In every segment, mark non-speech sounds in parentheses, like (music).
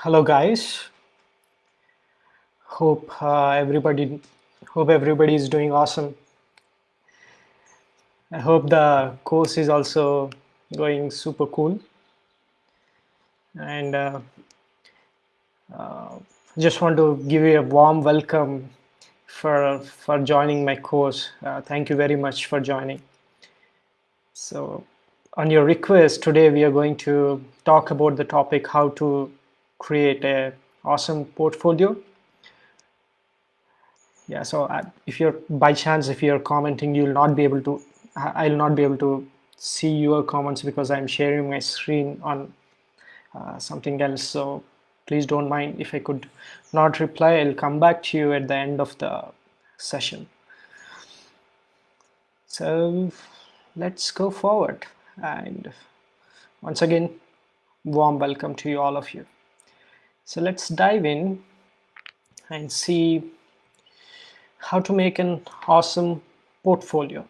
Hello guys. Hope uh, everybody hope everybody is doing awesome. I hope the course is also going super cool. And uh, uh, just want to give you a warm welcome for for joining my course. Uh, thank you very much for joining. So on your request, today we are going to talk about the topic how to create a awesome portfolio. Yeah, so uh, if you're by chance, if you're commenting, you'll not be able to, I- will not be able to see your comments because I'm sharing my screen on uh, something else. So please don't mind if I could not reply. I'll come back to you at the end of the session. So let's go forward. And once again, warm welcome to you all of you. So let's dive in and see how to make an awesome portfolio.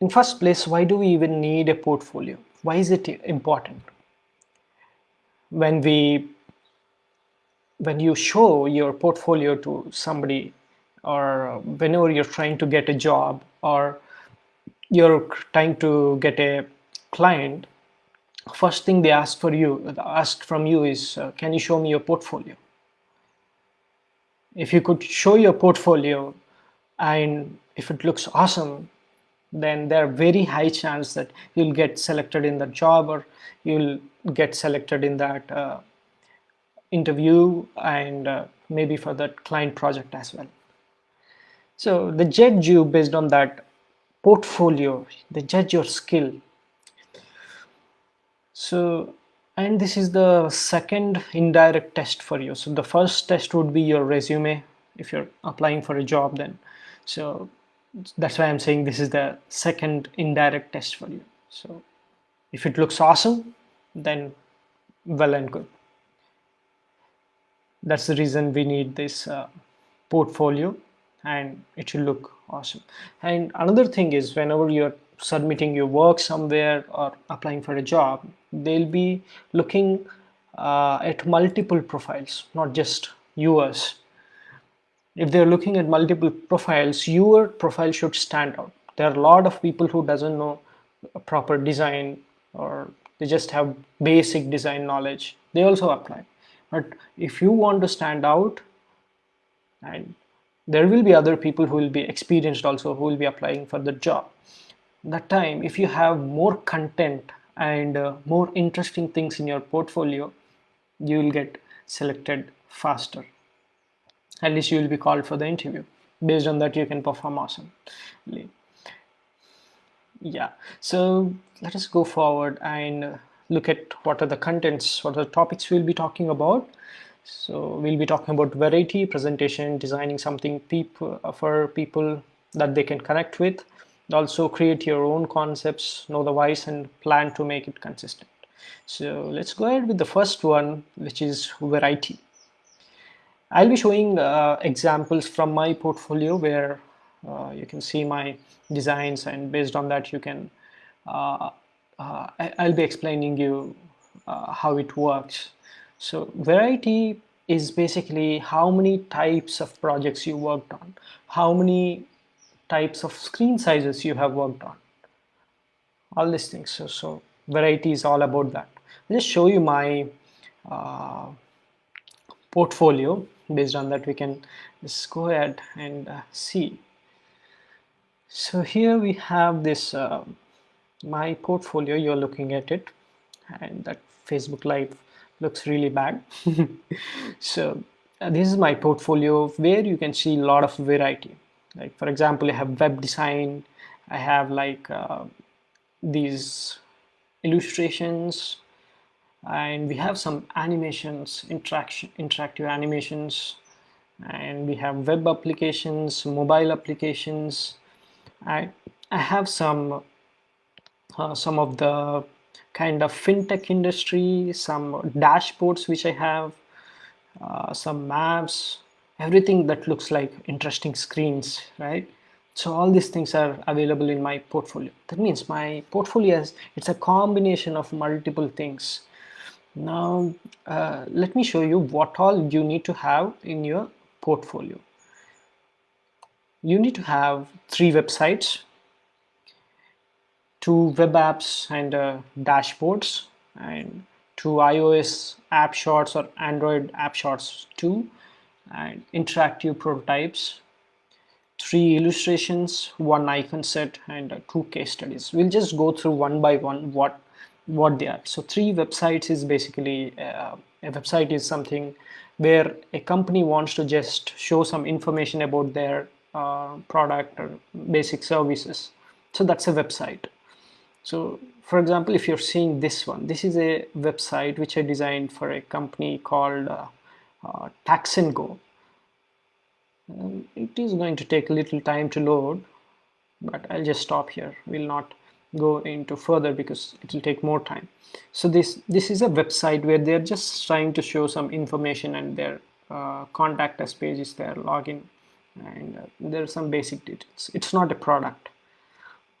In first place, why do we even need a portfolio? Why is it important? When we when you show your portfolio to somebody or whenever you're trying to get a job or you're trying to get a client first thing they ask for you ask from you is uh, can you show me your portfolio? If you could show your portfolio and if it looks awesome then there are very high chance that you'll get selected in the job or you'll get selected in that uh, interview and uh, maybe for that client project as well. So they judge you based on that portfolio. They judge your skill so, and this is the second indirect test for you. So the first test would be your resume if you're applying for a job then. So that's why I'm saying this is the second indirect test for you. So if it looks awesome, then well and good. That's the reason we need this uh, portfolio and it should look awesome. And another thing is whenever you're submitting your work somewhere or applying for a job, they'll be looking uh, at multiple profiles, not just yours. If they're looking at multiple profiles, your profile should stand out. There are a lot of people who doesn't know proper design or they just have basic design knowledge. They also apply. But if you want to stand out and there will be other people who will be experienced also who will be applying for the job that time if you have more content and uh, more interesting things in your portfolio you will get selected faster. At least you will be called for the interview. Based on that you can perform awesomely. Yeah. So let us go forward and look at what are the contents what are the topics we'll be talking about. So we'll be talking about variety presentation designing something people for people that they can connect with also create your own concepts know the whys and plan to make it consistent. So let's go ahead with the first one which is variety. I'll be showing uh, examples from my portfolio where uh, you can see my designs and based on that you can uh, uh I'll be explaining you uh, how it works. So variety is basically how many types of projects you worked on how many types of screen sizes you have worked on. All these things. So, so variety is all about that. I'll just show you my uh, portfolio. Based on that we can just go ahead and uh, see. So here we have this uh, my portfolio. You're looking at it. And that Facebook live looks really bad. (laughs) So uh, this is my portfolio where you can see a lot of variety like for example I have web design I have like uh, these illustrations and we have some animations interaction interactive animations and we have web applications mobile applications. I I have some uh, some of the kind of fintech industry some dashboards which I have uh, some maps everything that looks like interesting screens, right? So all these things are available in my portfolio. That means my portfolio is it's a combination of multiple things. Now, uh, let me show you what all you need to have in your portfolio. You need to have three websites, two web apps and uh, dashboards, and two iOS app shots or Android app shots too, and interactive prototypes, three illustrations, one icon set, and uh, two case studies. We'll just go through one by one what what they are. So three websites is basically uh, a website is something where a company wants to just show some information about their uh, product or basic services. So that's a website. So for example, if you're seeing this one, this is a website which I designed for a company called uh, uh, Tax and Go. Um, it is going to take a little time to load, but I'll just stop here. We'll not go into further because it will take more time. So this this is a website where they're just trying to show some information and their uh, contact us page is there, login, and uh, there are some basic details. It's not a product,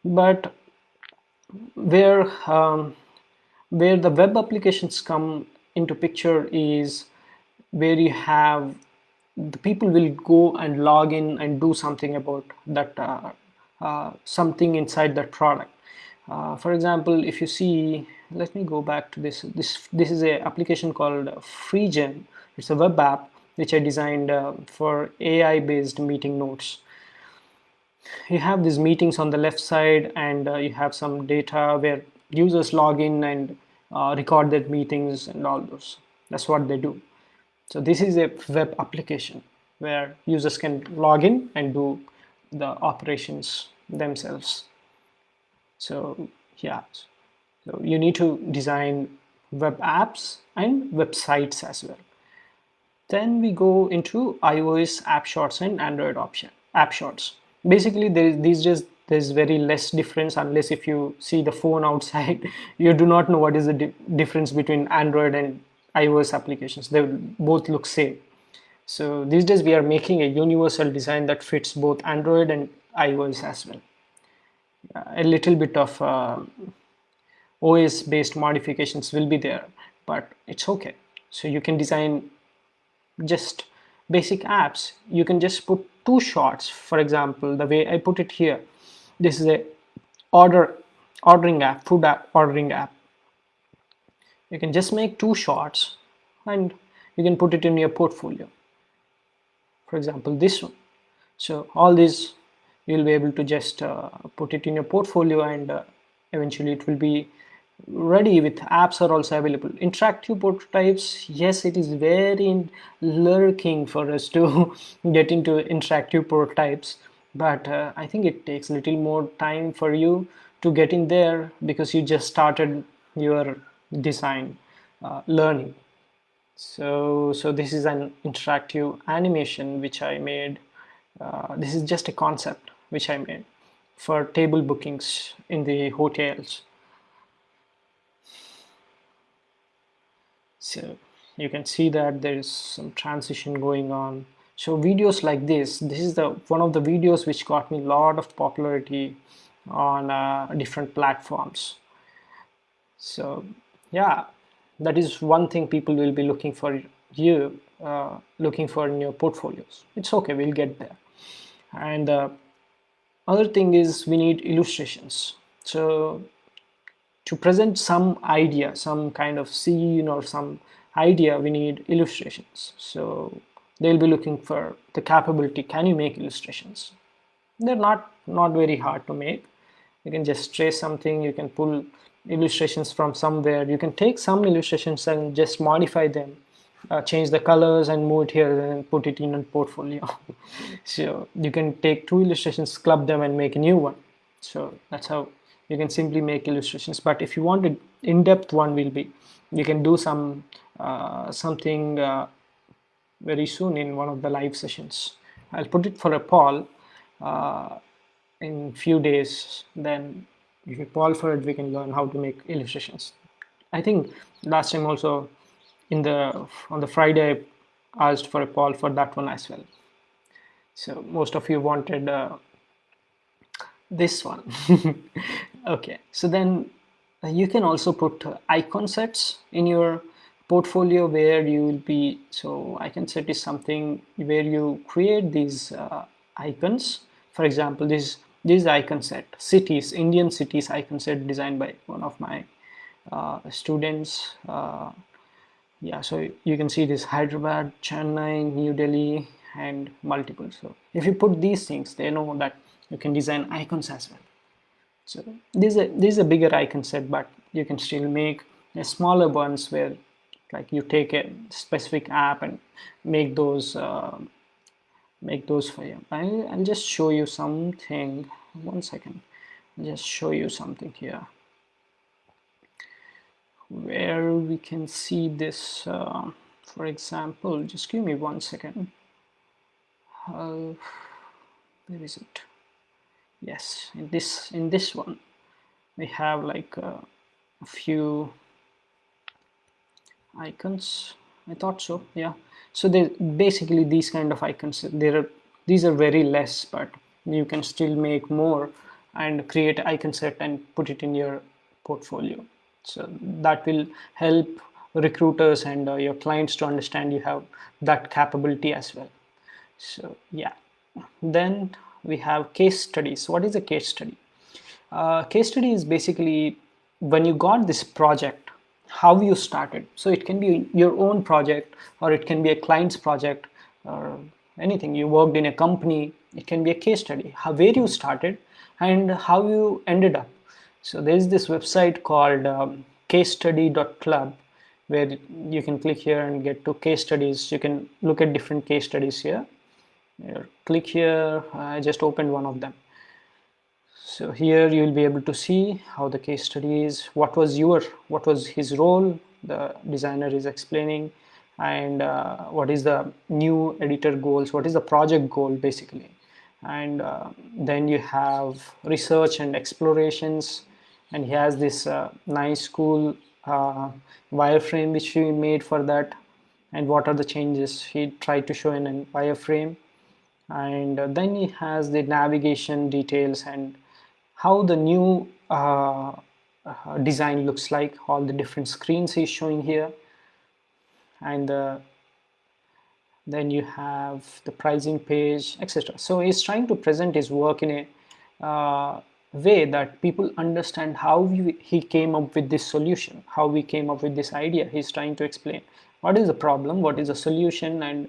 but where um, where the web applications come into picture is where you have the people will go and log in and do something about that uh, uh, something inside that product. Uh, for example if you see let me go back to this. This this is a application called FreeGen it's a web app which I designed uh, for AI based meeting notes. You have these meetings on the left side and uh, you have some data where users log in and uh, record their meetings and all those. That's what they do so this is a web application where users can log in and do the operations themselves. So yeah. So you need to design web apps and websites as well. Then we go into iOS app shots and Android option app shots. Basically there is these days there's very less difference unless if you see the phone (laughs) outside you do not know what is the di difference between android and ios applications. They will both look same. So these days we are making a universal design that fits both android and ios as well. A little bit of uh, os based modifications will be there but it's okay. So you can design just basic apps. You can just put two shots. For example the way I put it here this is a order ordering app food app ordering app you can just make two shots and you can put it in your portfolio. For example this one. So all these you'll be able to just uh, put it in your portfolio and uh, eventually it will be ready with apps are also available. Interactive prototypes yes it is very lurking for us to (laughs) get into interactive prototypes but uh, i think it takes a little more time for you to get in there because you just started your design uh, learning. So so this is an interactive animation which i made uh, this is just a concept which i made for table bookings in the hotels. So you can see that there is some transition going on. So videos like this this is the one of the videos which got me a lot of popularity on uh, different platforms. So yeah that is one thing people will be looking for you uh, looking for in your portfolios it's okay we'll get there and uh, other thing is we need illustrations so to present some idea, some kind of scene or some idea, we need illustrations. So they'll be looking for the capability, can you make illustrations? They're not, not very hard to make. You can just trace something, you can pull illustrations from somewhere. You can take some illustrations and just modify them, uh, change the colors and move it here and put it in a portfolio. (laughs) so you can take two illustrations, club them and make a new one. So that's how you can simply make illustrations but if you want an in-depth one will be you can do some uh, something uh, very soon in one of the live sessions I'll put it for a poll uh, in few days then if you poll for it we can learn how to make illustrations. I think last time also in the on the Friday I asked for a poll for that one as well. So most of you wanted uh, this one. (laughs) Okay so then uh, you can also put icon sets in your portfolio where you will be so icon set is something where you create these uh, icons. For example this this icon set cities Indian cities icon set designed by one of my uh, students uh, yeah so you can see this Hyderabad Chennai New Delhi and multiple so if you put these things they know that you can design icons as well. So this is a, this is a bigger icon set but you can still make a smaller ones where like you take a specific app and make those uh, make those for you. I'll, I'll just show you something. One second. I'll just show you something here. Where we can see this uh, for example just give me one second. Uh, where is it? Yes in this in this one we have like uh, a few icons I thought so yeah. So they basically these kind of icons there are these are very less but you can still make more and create icon set and put it in your portfolio. So that will help recruiters and uh, your clients to understand you have that capability as well. So yeah. Then we have case studies. What is a case study? Uh, case study is basically when you got this project how you started. So it can be your own project or it can be a client's project or anything. You worked in a company. It can be a case study how where you started and how you ended up. So there's this website called um, casestudy.club where you can click here and get to case studies. You can look at different case studies here click here. I just opened one of them so here you will be able to see how the case study is. What was your what was his role? The designer is explaining. And uh, what is the new editor goals? What is the project goal basically? And uh, then you have research and explorations. And he has this uh, nice cool uh, wireframe which he made for that. And what are the changes? He tried to show in a wireframe. And uh, then he has the navigation details and how the new uh, uh, design looks like all the different screens he's showing here. And uh, then you have the pricing page etc so he's trying to present his work in a uh, way that people understand how we, he came up with this solution how we came up with this idea he's trying to explain. What is the problem? What is the solution? And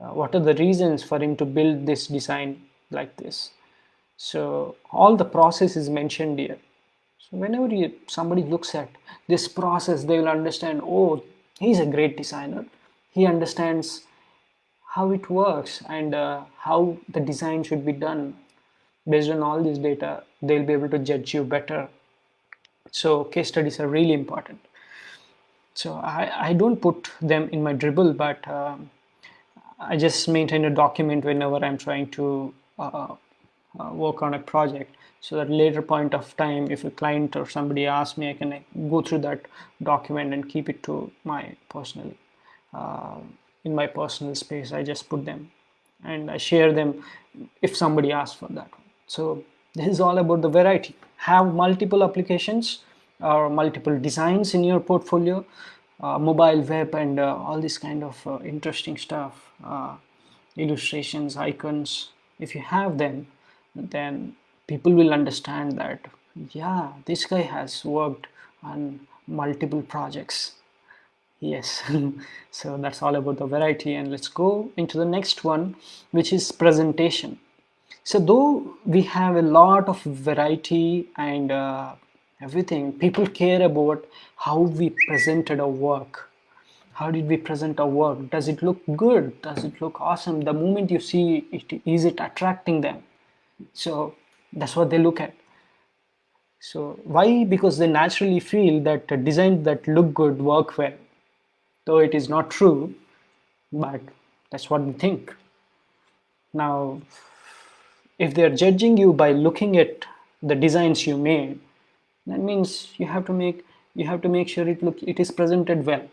uh, what are the reasons for him to build this design like this so all the process is mentioned here. So whenever you, somebody looks at this process they will understand oh he's a great designer. He understands how it works and uh, how the design should be done. Based on all this data they'll be able to judge you better. So case studies are really important. So I, I don't put them in my Dribbble but um, I just maintain a document whenever I'm trying to uh, uh, work on a project so that later point of time if a client or somebody asks me I can go through that document and keep it to my personal uh, in my personal space. I just put them and I share them if somebody asks for that. So this is all about the variety. Have multiple applications or multiple designs in your portfolio uh, mobile web and uh, all this kind of uh, interesting stuff uh, illustrations icons. If you have them then people will understand that yeah this guy has worked on multiple projects. Yes. (laughs) So that's all about the variety and let's go into the next one which is presentation. So though we have a lot of variety and uh, everything people care about how we presented our work. How did we present our work? Does it look good? Does it look awesome? The moment you see it is it attracting them so that's what they look at. So why? Because they naturally feel that designs that look good work well. Though it is not true but that's what they think. Now if they're judging you by looking at the designs you made that means you have to make you have to make sure it look it is presented well.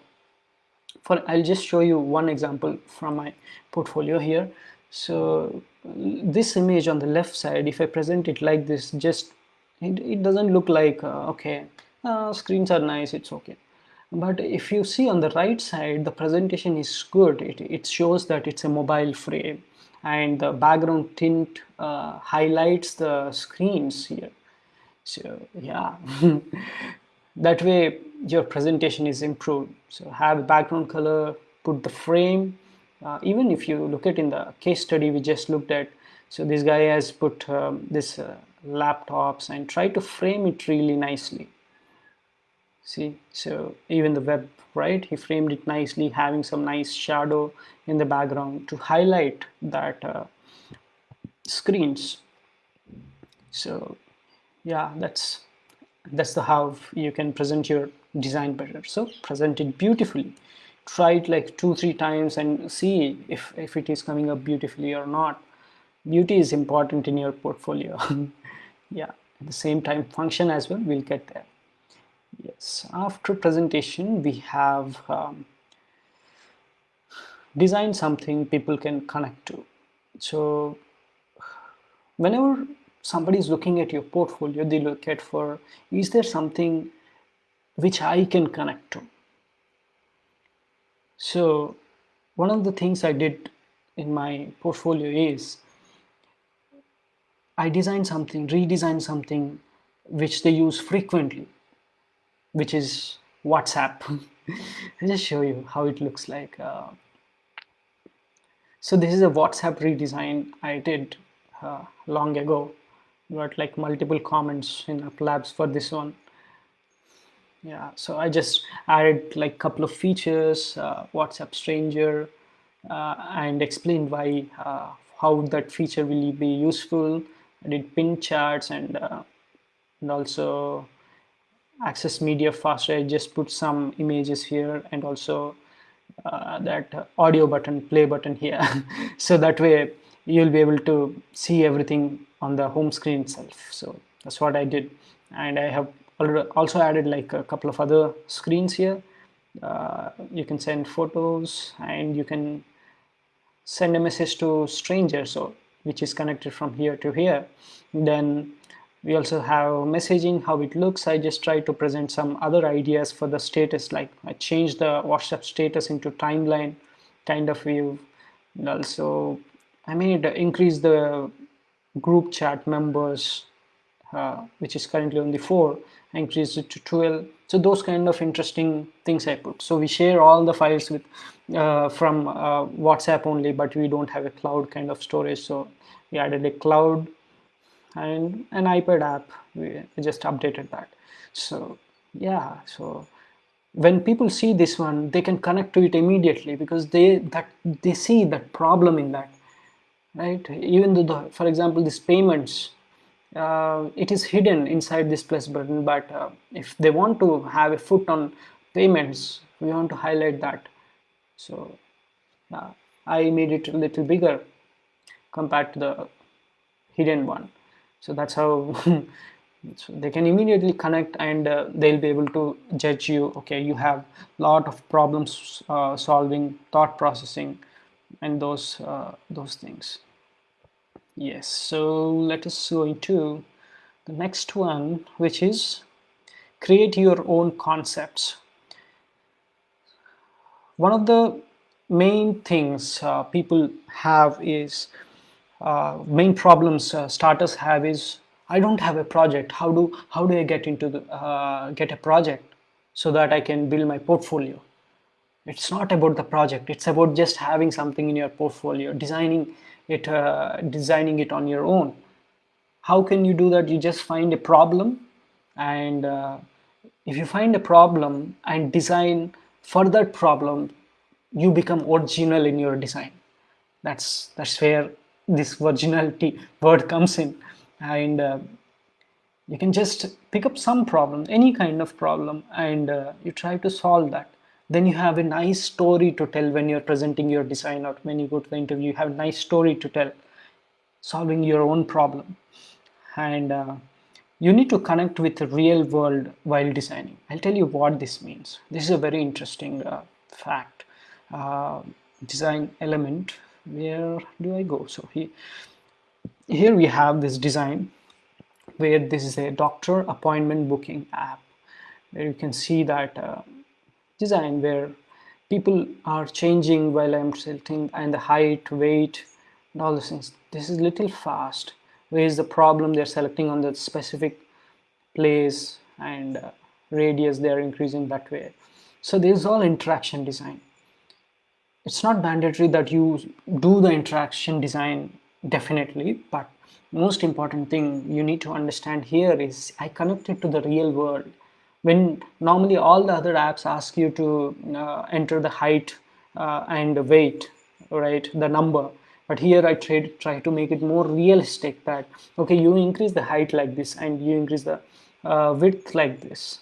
For I'll just show you one example from my portfolio here so this image on the left side if I present it like this just it, it doesn't look like uh, okay uh, screens are nice it's okay. But if you see on the right side the presentation is good. It, it shows that it's a mobile frame. And the background tint uh, highlights the screens here. So yeah. (laughs) That way your presentation is improved. So have background color put the frame uh, even if you look at in the case study we just looked at so this guy has put um, this uh, laptops and try to frame it really nicely. See so even the web right he framed it nicely having some nice shadow in the background to highlight that uh, screens. So yeah that's that's the how you can present your design better. So present it beautifully try it like two three times and see if if it is coming up beautifully or not. Beauty is important in your portfolio. (laughs) Yeah at the same time function as well we'll get there. Yes after presentation we have um, design something people can connect to. So whenever somebody is looking at your portfolio they look at for is there something which I can connect to so one of the things I did in my portfolio is I designed something, redesigned something which they use frequently, which is WhatsApp. (laughs) I'll just show you how it looks like. Uh, so this is a WhatsApp redesign I did uh, long ago. Got like multiple comments in Labs for this one. Yeah, so I just added like couple of features, uh, WhatsApp Stranger, uh, and explained why uh, how that feature will be useful. I did pin charts and uh, and also access media faster. I just put some images here and also uh, that audio button play button here. (laughs) So that way you'll be able to see everything on the home screen itself. So that's what I did. And I have also added like a couple of other screens here. Uh, you can send photos and you can send a message to strangers so which is connected from here to here. Then we also have messaging how it looks. I just try to present some other ideas for the status like i changed the whatsapp status into timeline kind of view. And also i made increase the group chat members which is currently only four I increased it to 12 so those kind of interesting things I put. So we share all the files with uh, from uh, WhatsApp only but we don't have a cloud kind of storage. So we added a cloud and an iPad app. We just updated that. So yeah. So when people see this one they can connect to it immediately because they that they see that problem in that right? Even though the, for example these payments uh, it is hidden inside this plus button but uh, if they want to have a foot on payments we want to highlight that. So uh, I made it a little bigger compared to the hidden one. So that's how (laughs) so they can immediately connect and uh, they'll be able to judge you okay you have a lot of problems uh, solving thought processing and those uh, those things yes so let us go into the next one which is create your own concepts. One of the main things uh, people have is uh, main problems uh, starters have is I don't have a project. How do how do I get into the uh, get a project so that I can build my portfolio? It's not about the project. It's about just having something in your portfolio designing it uh, designing it on your own. How can you do that? You just find a problem and uh, if you find a problem and design for that problem you become original in your design. That's that's where this originality (laughs) word comes in. And uh, you can just pick up some problem any kind of problem and uh, you try to solve that then you have a nice story to tell when you're presenting your design or when you go to the interview you have a nice story to tell solving your own problem. And uh, you need to connect with the real world while designing. I'll tell you what this means. This is a very interesting uh, fact uh, design element. Where do i go? So here here we have this design where this is a doctor appointment booking app. Where you can see that uh, design where people are changing while I'm selecting and the height, weight, and all those things. This is little fast. Where is the problem? They're selecting on the specific place and uh, radius they're increasing that way. So this is all interaction design. It's not mandatory that you do the interaction design definitely, but most important thing you need to understand here is I connect it to the real world when normally all the other apps ask you to uh, enter the height uh, and weight right the number. But here I try, try to make it more realistic that okay you increase the height like this and you increase the uh, width like this.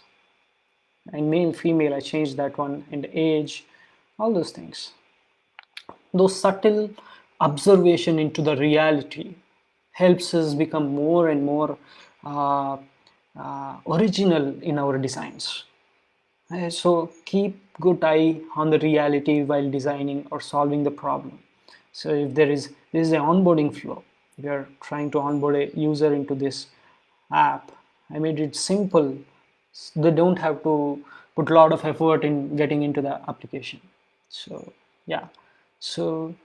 And male female I changed that one and age all those things. Those subtle observation into the reality helps us become more and more uh, uh, original in our designs. Uh, so keep good eye on the reality while designing or solving the problem. So if there is this is an onboarding flow, we are trying to onboard a user into this app. I made it simple. They don't have to put a lot of effort in getting into the application. So yeah, so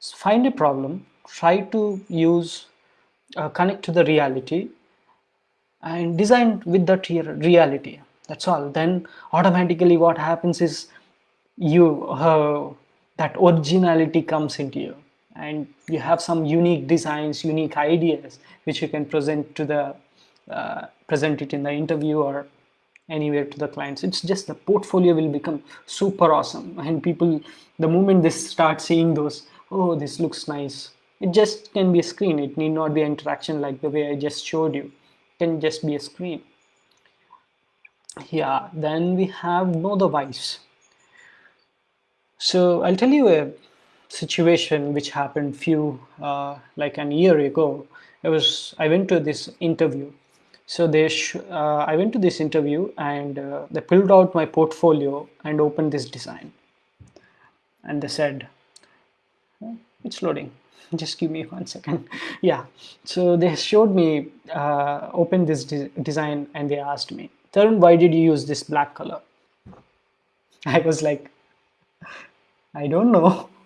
find a problem, try to use uh, connect to the reality and design with that here reality. That's all. Then automatically what happens is you uh, that originality comes into you. And you have some unique designs unique ideas which you can present to the uh, present it in the interview or anywhere to the clients. It's just the portfolio will become super awesome. And people the moment they start seeing those oh this looks nice it just can be a screen. It need not be an interaction like the way i just showed you can just be a screen. Yeah then we have no whys. So I'll tell you a situation which happened few uh, like an year ago. It was I went to this interview. So they uh, I went to this interview and uh, they pulled out my portfolio and opened this design. And they said it's loading (laughs) just give me one second. Yeah. So they showed me uh, open this de design and they asked me Tarun why did you use this black color? (laughs) I was like I don't know. (laughs)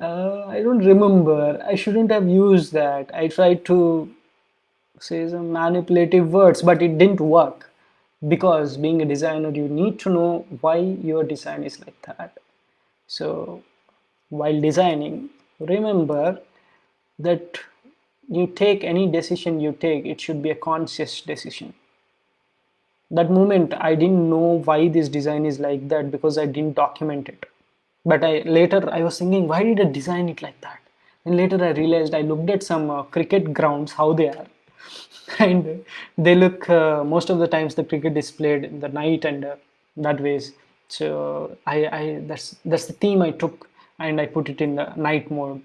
Uh, I don't remember. I shouldn't have used that. I tried to say some manipulative words but it didn't work. Because being a designer you need to know why your design is like that. So while designing remember that you take any decision you take it should be a conscious decision. That moment i didn't know why this design is like that because i didn't document it. But i later i was thinking why did i design it like that? And later i realized i looked at some uh, cricket grounds how they are. (laughs) And they look uh, most of the times the cricket is played in the night and uh, that ways. So I, I that's that's the theme i took and I put it in the night mode.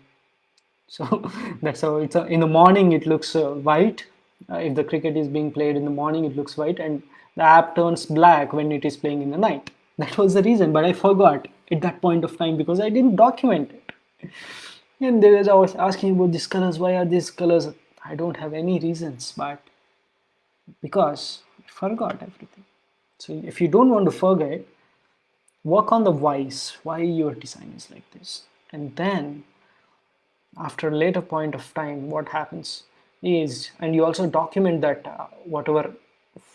So (laughs) that's how it's a, in the morning it looks uh, white. Uh, if the cricket is being played in the morning it looks white and the app turns black when it is playing in the night. (laughs) That was the reason but I forgot at that point of time because I didn't document it. And there was I was asking about these colors why are these colors? I don't have any reasons but because I forgot everything. So if you don't want to forget work on the whys why your design is like this. And then after a later point of time what happens is and you also document that uh, whatever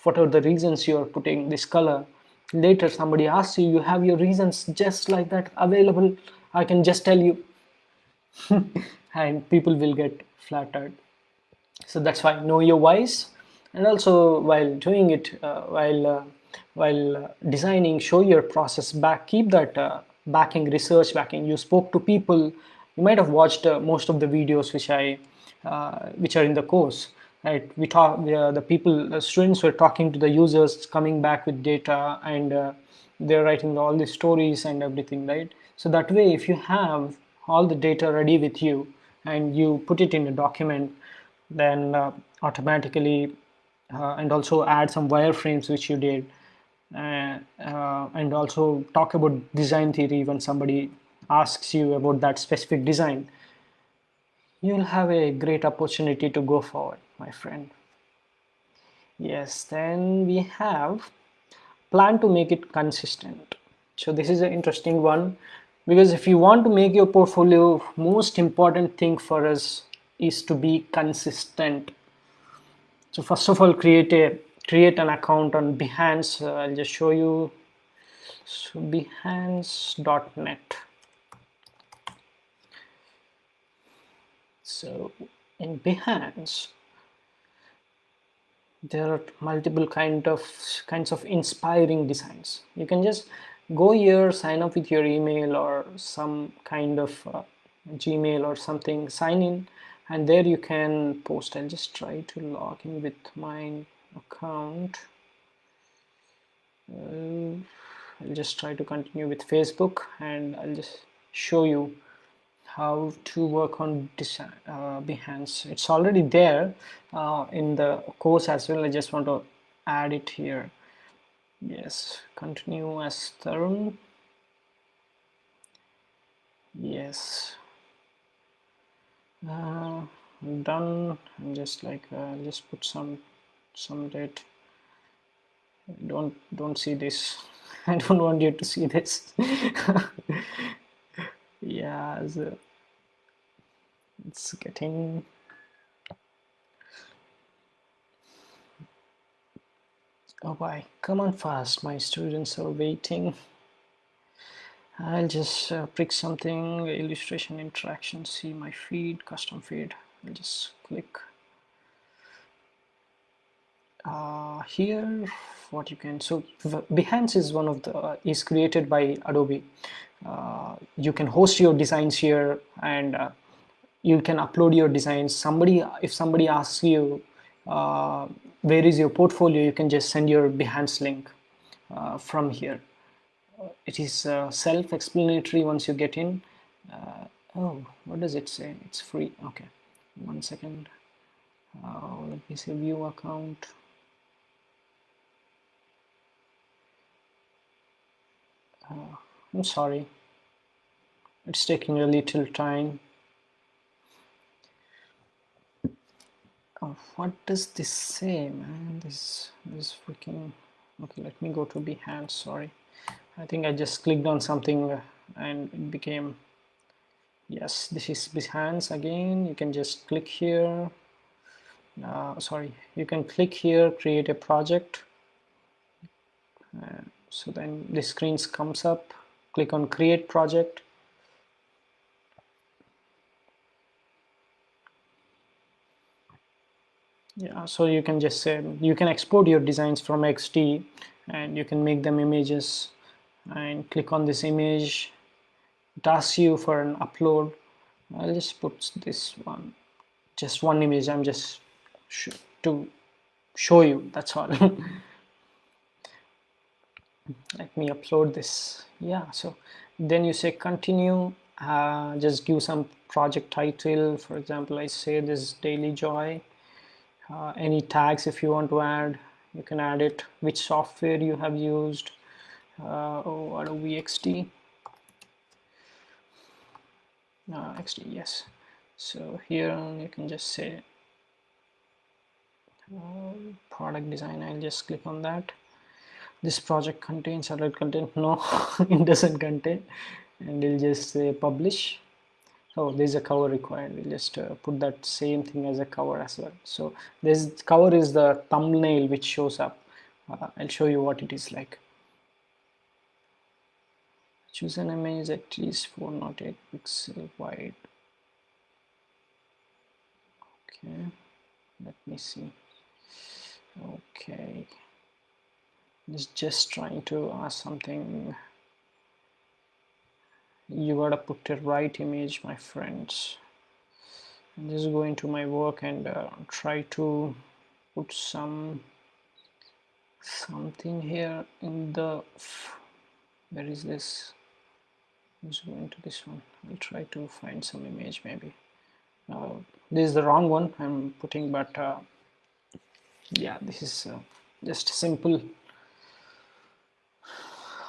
whatever the reasons you're putting this color. Later somebody asks you you have your reasons just like that available? I can just tell you. (laughs) And people will get flattered. So that's why know your whys. And also while doing it uh, while uh, while uh, designing show your process back keep that uh, backing research backing. You spoke to people you might have watched uh, most of the videos which i uh, which are in the course right? We talk the people the students were talking to the users coming back with data and uh, they're writing all the stories and everything right? So that way if you have all the data ready with you and you put it in a document then uh, automatically and also add some wireframes which you did Uh, uh, and also talk about design theory when somebody asks you about that specific design. You'll have a great opportunity to go forward my friend. Yes then we have plan to make it consistent. So this is an interesting one because if you want to make your portfolio most important thing for us is to be consistent. So first of all create a create an account on behance uh, i'll just show you. So behance.net so in behance there are multiple kind of kinds of inspiring designs. You can just go here sign up with your email or some kind of uh, gmail or something sign in and there you can post. I'll just try to log in with my account uh, I'll just try to continue with Facebook and I'll just show you how to work on uh, Behance. It's already there uh, in the course as well. I just want to add it here. Yes, continue as Tarun. Yes. Uh, done. I'm just like uh, just put some some date. Don't don't see this. (laughs) I don't want you to see this. (laughs) yeah so it's getting oh boy come on fast my students are waiting I'll just uh, pick something illustration interaction see my feed custom feed I'll just click uh, here what you can so Behance is one of the uh, is created by Adobe. Uh, you can host your designs here and uh, you can upload your designs. Somebody if somebody asks you uh, where is your portfolio you can just send your behance link from here. It is self-explanatory once you get in. Oh what does it say? It's free. Okay. One second. Let me see view account I'm sorry. It's taking a little time. Oh, what does this say man? This this freaking okay let me go to Behance sorry. I think I just clicked on something uh, and it became yes this is Behance again. You can just click here. Uh, sorry you can click here create a project. uh, so then the screen comes up click on create project. Yeah so you can just say you can export your designs from XD and you can make them images and click on this image. It asks you for an upload. I'll just put this one just one image. I'm just to show you that's all (laughs) let me upload this. Yeah so then you say continue uh, just give some project title. For example I say this daily joy. Uh, any tags if you want to add you can add it. Which software you have used uh, oh Adobe XD uh, yes. So here you can just say uh, product design. I'll just click on that this project contains alert content (laughs) no it doesn't contain and we'll just say publish. Oh there's a cover required. We'll just uh, put that same thing as a cover as well. So this cover is the thumbnail which shows up. Uh, I'll show you what it is like. Choose an image at least 4 not 8 pixel wide. Okay let me see. Okay just just trying to ask something. You gotta put the right image my friends. Just going to my work and uh, try to put some something here in the where is this? I'm just going to this one? I'll try to find some image maybe. Uh, this is the wrong one I'm putting but uh, yeah this is uh, just simple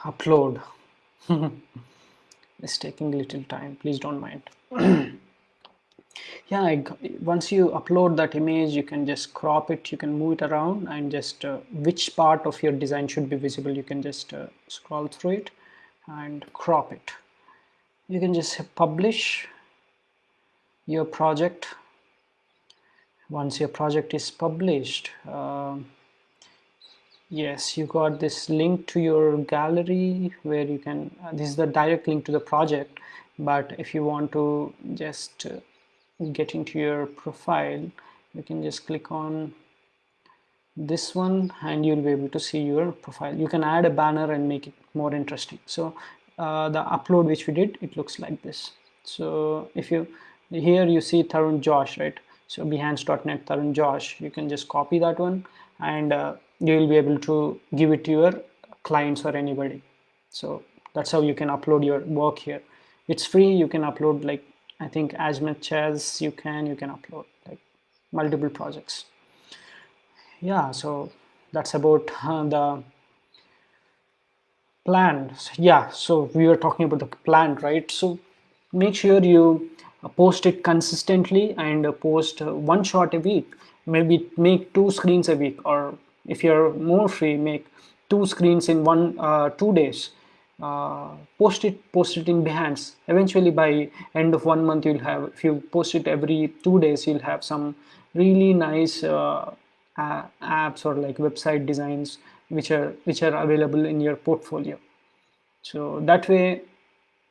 upload. (laughs) It's taking a little time. Please don't mind. (clears throat) Yeah I, once you upload that image you can just crop it you can move it around and just uh, which part of your design should be visible you can just uh, scroll through it and crop it. You can just publish your project. Once your project is published uh, yes you got this link to your gallery where you can uh, this is the direct link to the project but if you want to just uh, get into your profile you can just click on this one and you'll be able to see your profile. You can add a banner and make it more interesting. So uh, the upload which we did it looks like this. So if you here you see Tarun Josh right? So behance.net Tarun Josh. You can just copy that one and uh, you will be able to give it to your clients or anybody. So that's how you can upload your work here. It's free. You can upload like I think as much as you can you can upload like multiple projects. Yeah so that's about uh, the plan. Yeah so we were talking about the plan right? So make sure you post it consistently and post one shot a week maybe make two screens a week or if you're more free make two screens in one uh, two days. Uh, post it post it in behance. Eventually by end of one month you'll have if you post it every two days you'll have some really nice uh, apps or like website designs which are which are available in your portfolio. So that way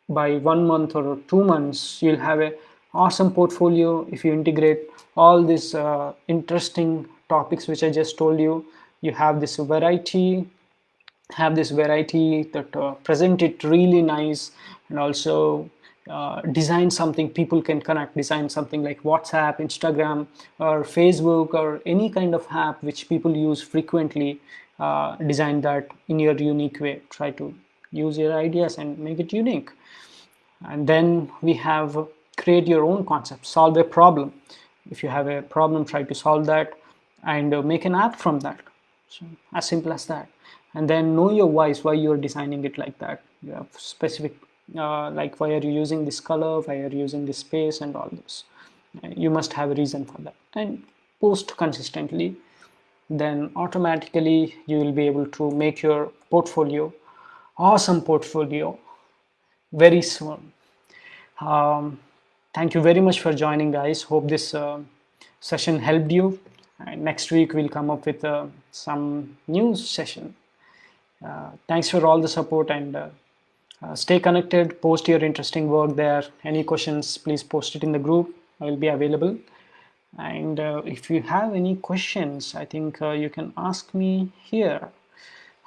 by one month or two months you'll have a awesome portfolio if you integrate all these uh, interesting topics which I just told you you have this variety have this variety that uh, present it really nice and also uh, design something people can connect design something like whatsapp instagram or facebook or any kind of app which people use frequently uh, design that in your unique way. Try to use your ideas and make it unique. And then we have create your own concept solve a problem. If you have a problem try to solve that and uh, make an app from that so as simple as that. And then know your whys why you're designing it like that. You have specific uh, like why are you using this color why are you using this space and all this you must have a reason for that. And post consistently then automatically you will be able to make your portfolio awesome portfolio very soon. Um, thank you very much for joining guys. Hope this uh, session helped you and next week we'll come up with uh, some new session. Uh, thanks for all the support and uh, uh, stay connected post your interesting work there. Any questions please post it in the group. I will be available. And uh, if you have any questions i think you can ask me here.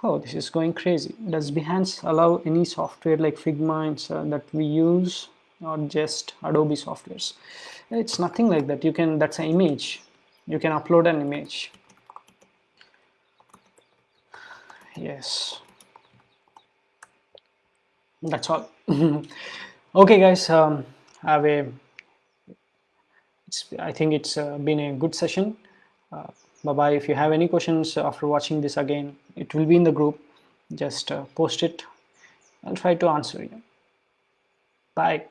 Oh this is going crazy. Does behance allow any software like figma and, that we use or just adobe softwares? It's nothing like that. You can that's an image you can upload an image. Yes. That's all. (laughs) Okay guys um, have a I think it's uh, been a good session. Uh, bye bye if you have any questions after watching this again it will be in the group. Just uh, post it. I'll try to answer you. Bye